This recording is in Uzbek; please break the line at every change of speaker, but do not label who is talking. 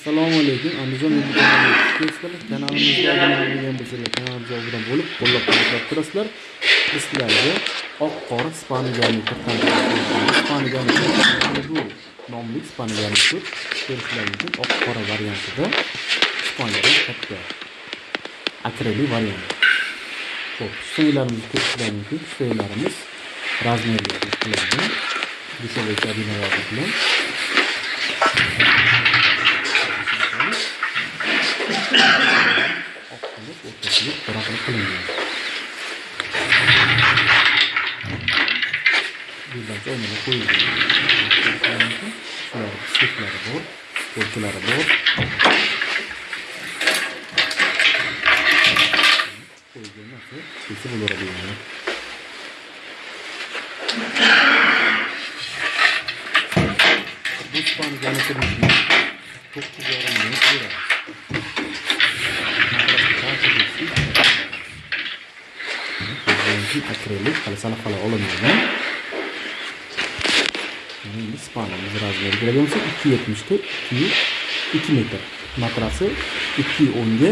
assalomu alaykum andijon youtube kanalimizga obuna bo'lmagan bo'lsanglar kanalimizga obuna bo'lib qo'llab quvvatlab turasizlar. Biz sizlarga oq qora spanigelni spanigelni nomli spanigelni ko'p. Ko'rishlari mumkin oq qora variantida spanigal katta akrili variant. Ho'p steylarimizni ko'rishlar mumkin steylarimiz razmerga qilingan dushovой kabinalar bilan oq qilib o'rtasiga qilingan birdan o'rniga qo'yilgan shular sliplari bor o'lchalari bor qo'yilgan narsa kesib bu to'qqiz akrilik hali salaqala olinmagan endi spanimiz razmeri keladigan bo'lsa ikki yetmishda ikki ikki metr matrasi ikki o'nga